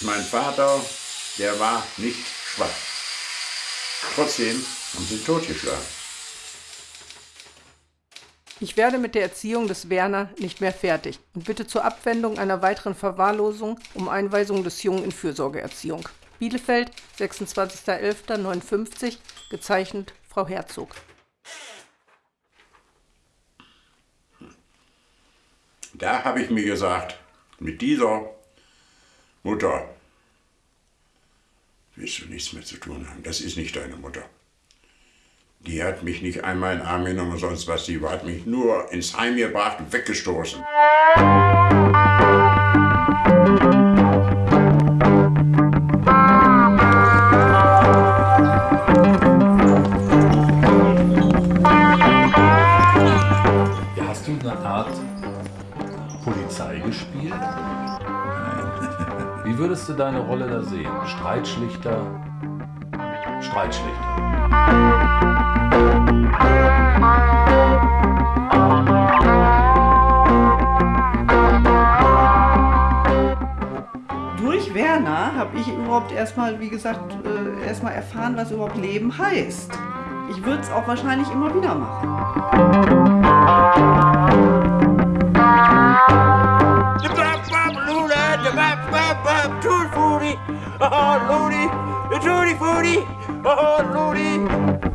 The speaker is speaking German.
mein Vater, der war nicht schwach. Trotzdem haben sie ihn totgeschlagen. Ich werde mit der Erziehung des Werner nicht mehr fertig und bitte zur Abwendung einer weiteren Verwahrlosung um Einweisung des Jungen in Fürsorgeerziehung. Bielefeld, 26.11.59, gezeichnet Frau Herzog. Da habe ich mir gesagt, mit dieser Mutter willst du nichts mehr zu tun haben. Das ist nicht deine Mutter. Die hat mich nicht einmal in den Arm genommen sonst was. Die hat mich nur ins Heim gebracht und weggestoßen. Hast du eine Art Polizei gespielt? Wie würdest du deine Rolle da sehen? Streitschlichter? Streitschlichter. Durch Werner habe ich überhaupt erstmal, wie gesagt, äh, erstmal erfahren, was überhaupt Leben heißt. Ich würde es auch wahrscheinlich immer wieder machen. Lordy, oh Lordy.